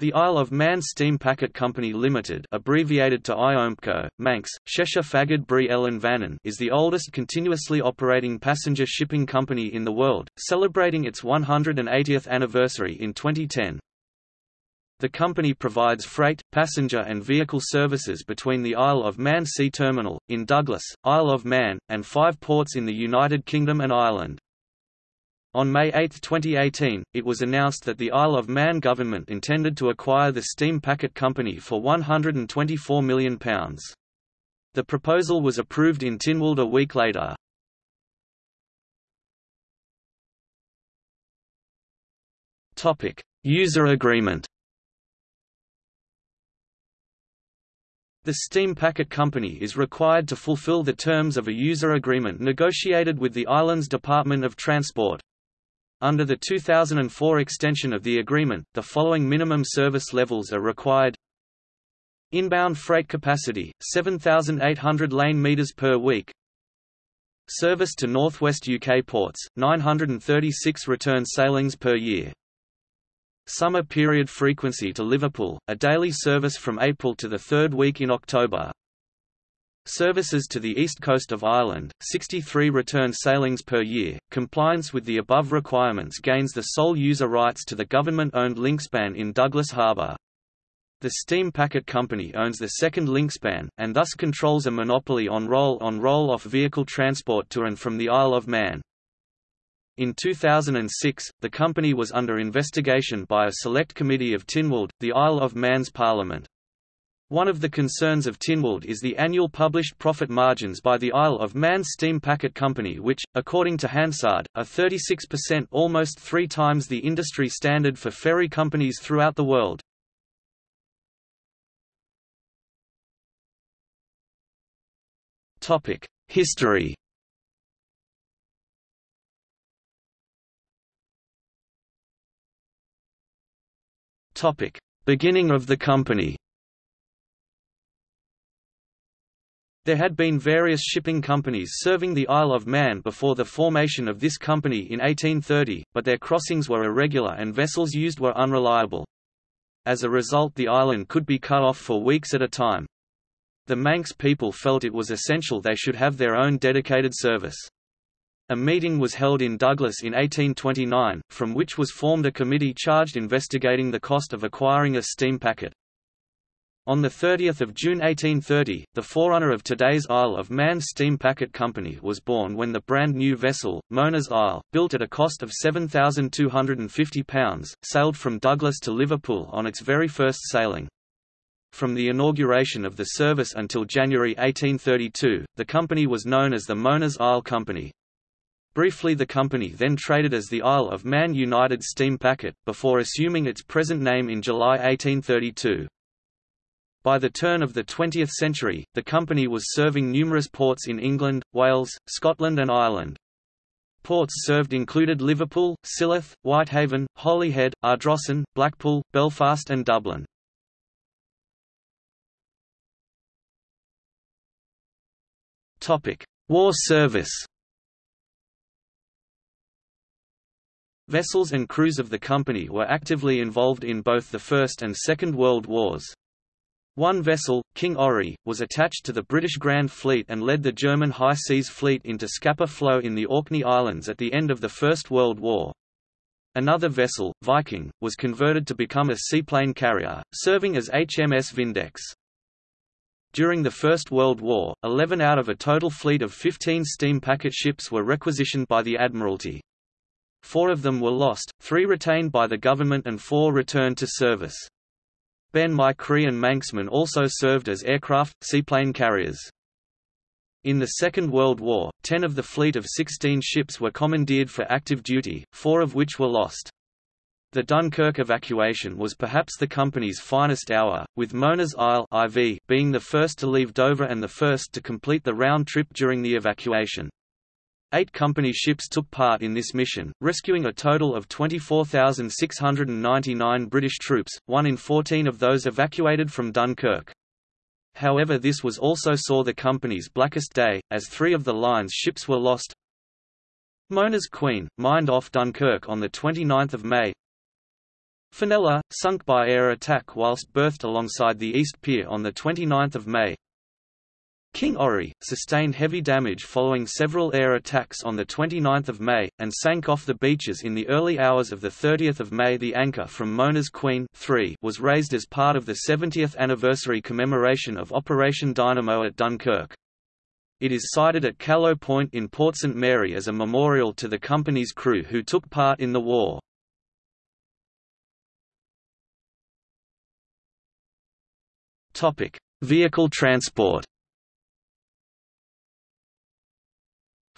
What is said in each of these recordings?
The Isle of Man Steam Packet Company Limited abbreviated to IOMPCO, Manx, Cheshire Fagad Bri Ellan Vannin is the oldest continuously operating passenger shipping company in the world, celebrating its 180th anniversary in 2010. The company provides freight, passenger and vehicle services between the Isle of Man Sea Terminal, in Douglas, Isle of Man, and five ports in the United Kingdom and Ireland. On May 8, 2018, it was announced that the Isle of Man government intended to acquire the Steam Packet Company for £124 million. The proposal was approved in Tynwald a week later. User agreement The Steam Packet Company is required to fulfill the terms of a user agreement negotiated with the island's Department of Transport. Under the 2004 extension of the agreement, the following minimum service levels are required. Inbound freight capacity, 7,800 lane meters per week. Service to northwest UK ports, 936 return sailings per year. Summer period frequency to Liverpool, a daily service from April to the third week in October Services to the east coast of Ireland, 63 return sailings per year. Compliance with the above requirements gains the sole user rights to the government-owned linkspan in Douglas Harbour. The Steam Packet Company owns the second linkspan, and thus controls a monopoly on roll-on roll-off vehicle transport to and from the Isle of Man. In 2006, the company was under investigation by a select committee of Tynwald, the Isle of Man's Parliament. One of the concerns of Tynwald is the annual published profit margins by the Isle of Man Steam Packet Company which, according to Hansard, are 36% almost three times the industry standard for ferry companies throughout the world. History Beginning of the company There had been various shipping companies serving the Isle of Man before the formation of this company in 1830, but their crossings were irregular and vessels used were unreliable. As a result the island could be cut off for weeks at a time. The Manx people felt it was essential they should have their own dedicated service. A meeting was held in Douglas in 1829, from which was formed a committee charged investigating the cost of acquiring a steam packet. On 30 June 1830, the forerunner of today's Isle of Man Steam Packet Company was born when the brand new vessel, Mona's Isle, built at a cost of £7,250, sailed from Douglas to Liverpool on its very first sailing. From the inauguration of the service until January 1832, the company was known as the Mona's Isle Company. Briefly the company then traded as the Isle of Man United Steam Packet, before assuming its present name in July 1832. By the turn of the 20th century, the company was serving numerous ports in England, Wales, Scotland and Ireland. Ports served included Liverpool, Silloth, Whitehaven, Holyhead, Ardrossan, Blackpool, Belfast and Dublin. War service Vessels and crews of the company were actively involved in both the First and Second World Wars. One vessel, King Orry, was attached to the British Grand Fleet and led the German High Seas Fleet into Scapa Flow in the Orkney Islands at the end of the First World War. Another vessel, Viking, was converted to become a seaplane carrier, serving as HMS Vindex. During the First World War, 11 out of a total fleet of 15 steam packet ships were requisitioned by the Admiralty. Four of them were lost, three retained by the government and four returned to service. Ben My Chree and Manxman also served as aircraft, seaplane carriers. In the Second World War, ten of the fleet of 16 ships were commandeered for active duty, four of which were lost. The Dunkirk evacuation was perhaps the company's finest hour, with Mona's Isle IV being the first to leave Dover and the first to complete the round trip during the evacuation. Eight company ships took part in this mission, rescuing a total of 24,699 British troops, one in 14 of those evacuated from Dunkirk. However this was also saw the company's blackest day, as three of the line's ships were lost. Mona's Queen, mined off Dunkirk on 29 May. Fenella, sunk by air attack whilst berthed alongside the East Pier on 29 May. King Orry, sustained heavy damage following several air attacks on 29 May, and sank off the beaches in the early hours of 30 May. The anchor from Mona's Queen 3 was raised as part of the 70th anniversary commemoration of Operation Dynamo at Dunkirk. It is sited at Kallow Point in Port St Mary as a memorial to the company's crew who took part in the war. Vehicle transport.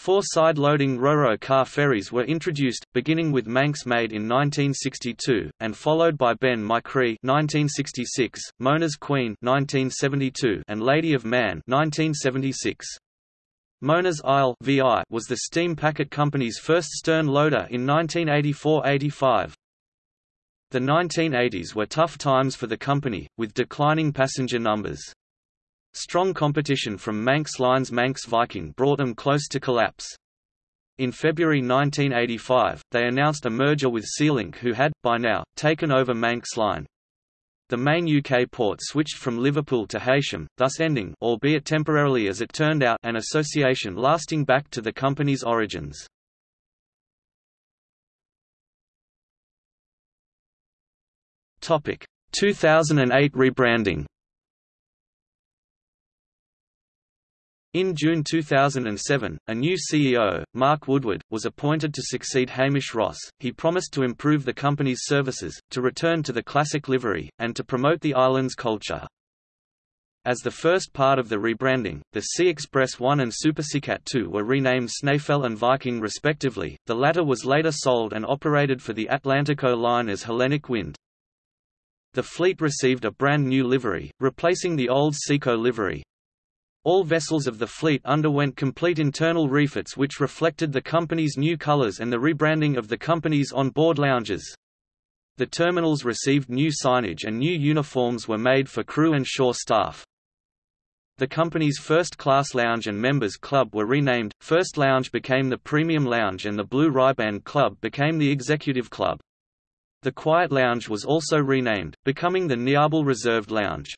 Four side-loading Ro-Ro car ferries were introduced, beginning with Manx Maid in 1962, and followed by Ben my Chree 1966, Mona's Queen 1972, and Lady of Man 1976. Mona's Isle VI was the steam packet company's first stern loader in 1984–85. The 1980s were tough times for the company, with declining passenger numbers. Strong competition from Manx Line's Manx Viking brought them close to collapse. In February 1985, they announced a merger with Sealink who had, by now, taken over Manx Line. The main UK port switched from Liverpool to Heysham, thus ending albeit temporarily as it turned out an association lasting back to the company's origins. Topic 2008 rebranding In June 2007, a new CEO, Mark Woodward, was appointed to succeed Hamish Ross. He promised to improve the company's services, to return to the classic livery, and to promote the island's culture. As the first part of the rebranding, the Sea Express 1 and Super Seacat 2 were renamed Snaefell and Viking respectively, the latter was later sold and operated for the Atlantico line as Hellenic Wind. The fleet received a brand new livery, replacing the old Seaco livery. All vessels of the fleet underwent complete internal refits which reflected the company's new colors and the rebranding of the company's on-board lounges. The terminals received new signage and new uniforms were made for crew and shore staff. The company's first-class lounge and members club were renamed, First Lounge became the Premium Lounge and the Blue Riband Club became the Executive Club. The Quiet Lounge was also renamed, becoming the Niarbyl Reserved Lounge.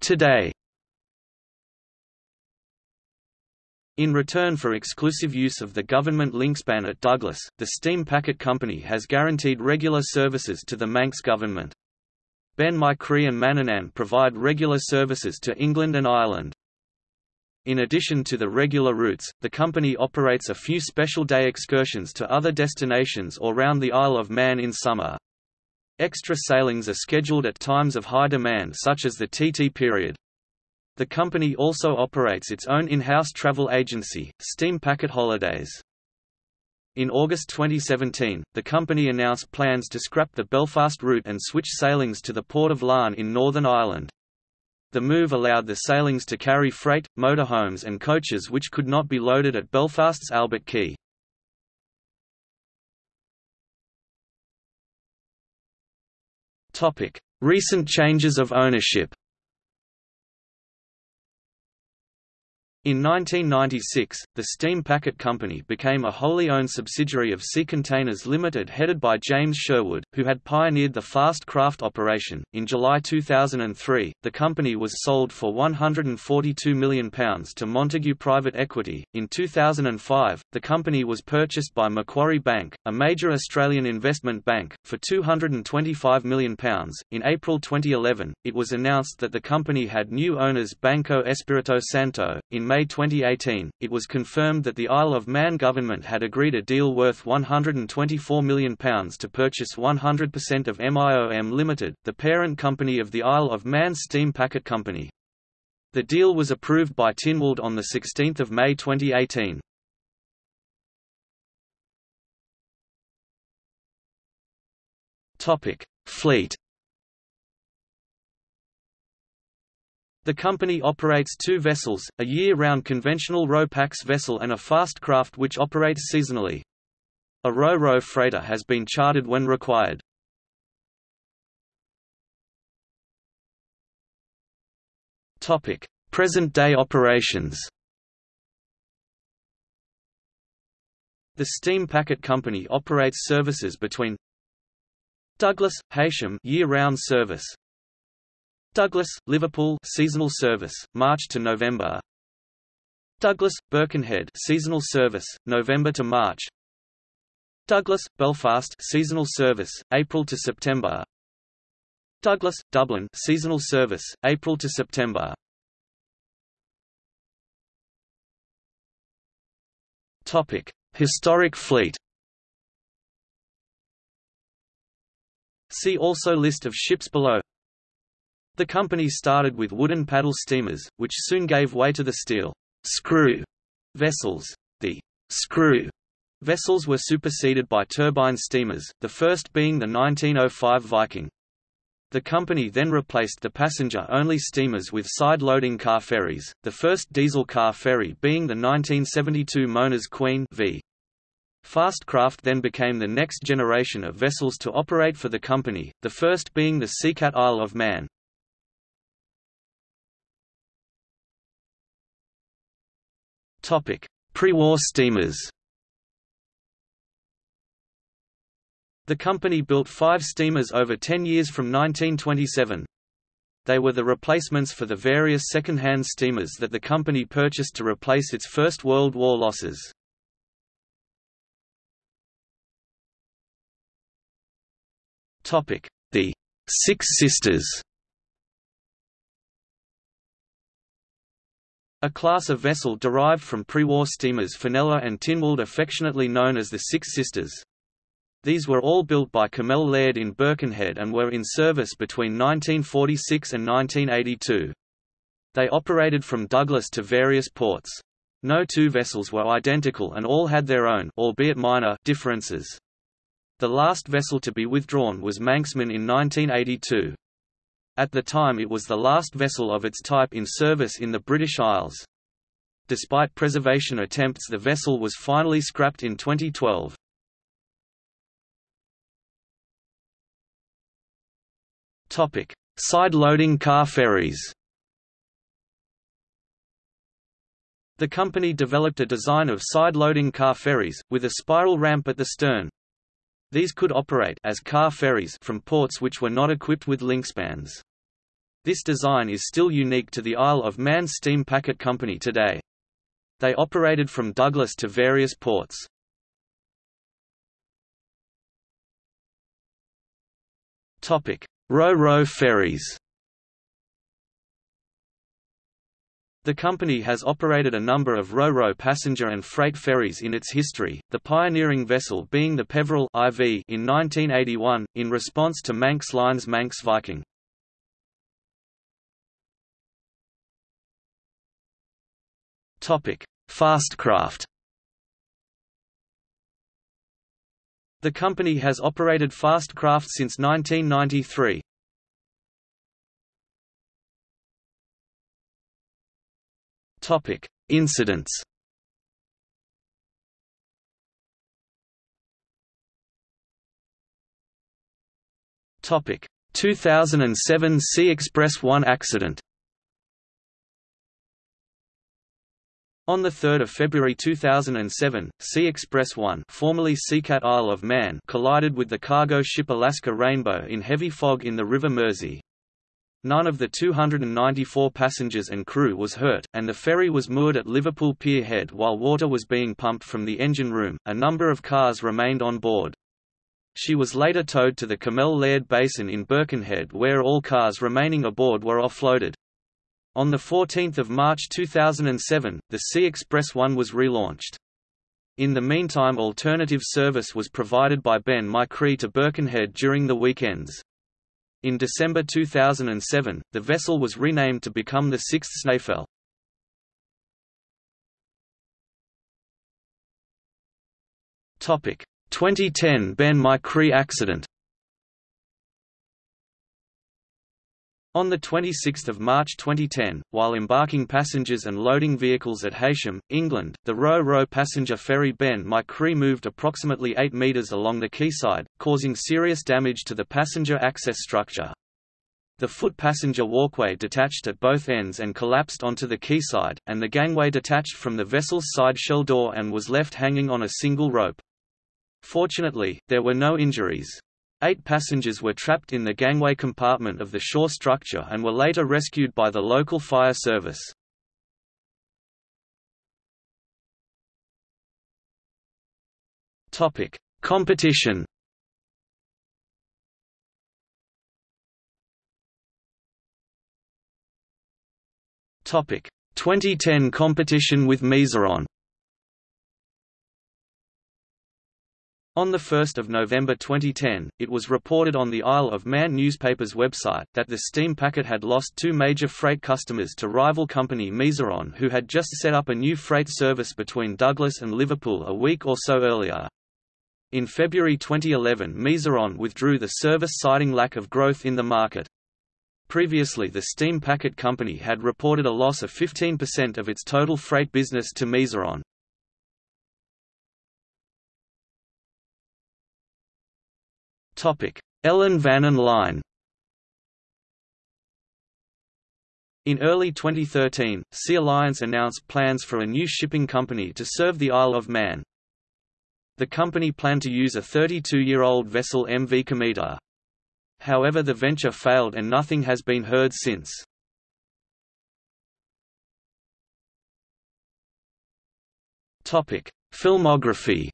Today In return for exclusive use of the government linkspan at Douglas, the Steam Packet Company has guaranteed regular services to the Manx government. Ben my Chree and Manannan provide regular services to England and Ireland. In addition to the regular routes, the company operates a few special day excursions to other destinations or round the Isle of Man in summer. Extra sailings are scheduled at times of high demand such as the TT period. The company also operates its own in-house travel agency, Steam Packet Holidays. In August 2017, the company announced plans to scrap the Belfast route and switch sailings to the Port of Larne in Northern Ireland. The move allowed the sailings to carry freight, motorhomes and coaches which could not be loaded at Belfast's Albert Quay. Recent changes of ownership In 1996, the Steam Packet Company became a wholly owned subsidiary of Sea Containers Limited headed by James Sherwood, who had pioneered the fast craft operation. In July 2003, the company was sold for £142 million to Montagu Private Equity. In 2005, the company was purchased by Macquarie Bank, a major Australian investment bank, for £225 million. In April 2011, it was announced that the company had new owners Banco Espirito Santo. In May 2018, it was confirmed that the Isle of Man government had agreed a deal worth £124 million to purchase 100% of MIOM Limited, the parent company of the Isle of Man Steam Packet Company. The deal was approved by Tynwald on 16 May 2018. Fleet The company operates two vessels, a year-round conventional Ro-Pax vessel and a fast craft which operates seasonally. A Ro-Ro freighter has been chartered when required. Present-day operations The Steam Packet Company operates services between Douglas, Heysham year-round service Douglas, Liverpool seasonal service, March to November Douglas, Birkenhead seasonal service, November to March Douglas, Belfast seasonal service, April to September Douglas, Dublin seasonal service, April to September Topic: Historic fleet. See also List of ships below. The company started with wooden paddle steamers, which soon gave way to the steel screw vessels. The screw vessels were superseded by turbine steamers, the first being the 1905 Viking. The company then replaced the passenger-only steamers with side-loading car ferries, the first diesel car ferry being the 1972 Mona's Queen v. Fastcraft then became the next generation of vessels to operate for the company, the first being the Seacat Isle of Man. Pre-war steamers The company built five steamers over 10 years from 1927. They were the replacements for the various second-hand steamers that the company purchased to replace its First World War losses. The Six Sisters A class of vessel derived from pre-war steamers Fenella and Tynwald affectionately known as the Six Sisters. These were all built by Cammell Laird in Birkenhead and were in service between 1946 and 1982. They operated from Douglas to various ports. No two vessels were identical and all had their own albeit minor differences. The last vessel to be withdrawn was Manxman in 1982. At the time it was the last vessel of its type in service in the British Isles. Despite preservation attempts the vessel was finally scrapped in 2012. Topic: Side-loading car ferries. The company developed a design of side-loading car ferries, with a spiral ramp at the stern. These could operate as car ferries from ports which were not equipped with linkspans. This design is still unique to the Isle of Man Steam Packet Company today. They operated from Douglas to various ports. Topic: Ro-Ro ferries The company has operated a number of Ro-Ro passenger and freight ferries in its history, the pioneering vessel being the Peveril IV in 1981, in response to Manx Line's Manx Viking. Fastcraft The company has operated Fastcraft since 1993. Topic: Incidents. Topic: 2007 Sea Express 1 accident. On 3 February 2007, Sea Express 1 formerly Seacat Isle of Man collided with the cargo ship Alaska Rainbow in heavy fog in the River Mersey. None of the 294 passengers and crew was hurt, and the ferry was moored at Liverpool Pier Head while water was being pumped from the engine room. A number of cars remained on board. She was later towed to the Cammell Laird Basin in Birkenhead where all cars remaining aboard were offloaded. On 14 March 2007, the Sea Express 1 was relaunched. In the meantime alternative service was provided by Ben My Chree to Birkenhead during the weekends. In December 2007, the vessel was renamed to become the sixth Snaefell. Topic: 2010 Ben My accident. On 26 March 2010, while embarking passengers and loading vehicles at Heysham, England, the Ro-Ro passenger ferry Ben My Chree moved approximately 8 metres along the quayside, causing serious damage to the passenger access structure. The foot passenger walkway detached at both ends and collapsed onto the quayside, and the gangway detached from the vessel's side shell door and was left hanging on a single rope. Fortunately, there were no injuries. Eight passengers were trapped in the gangway compartment of the shore structure and were later rescued by the local fire service. Topic: Competition. Topic: 2010 competition with Mezeron. On 1 November 2010, it was reported on the Isle of Man newspaper's website that the steam packet had lost two major freight customers to rival company Mezeron who had just set up a new freight service between Douglas and Liverpool a week or so earlier. In February 2011 Mezeron withdrew the service citing lack of growth in the market. Previously the steam packet company had reported a loss of 15% of its total freight business to Mezeron. Ellan Vannin Line In early 2013, Sea Alliance announced plans for a new shipping company to serve the Isle of Man. The company planned to use a 32-year-old vessel MV Kometer. However the venture failed and nothing has been heard since. Filmography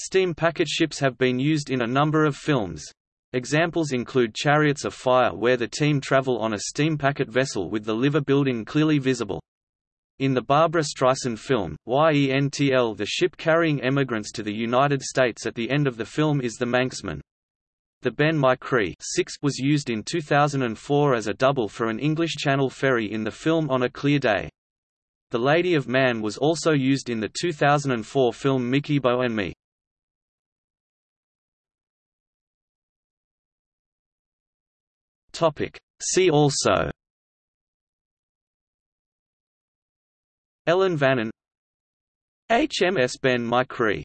Steam packet ships have been used in a number of films. Examples include Chariots of Fire where the team travel on a steam packet vessel with the liver building clearly visible. In the Barbra Streisand film, YENTL the ship carrying emigrants to the United States at the end of the film is the Manxman. The Ben My Chree was used in 2004 as a double for an English Channel ferry in the film On a Clear Day. The Lady of Man was also used in the 2004 film Mickybo and Me. Topic. See also Ellan Vannin HMS Ben My Chree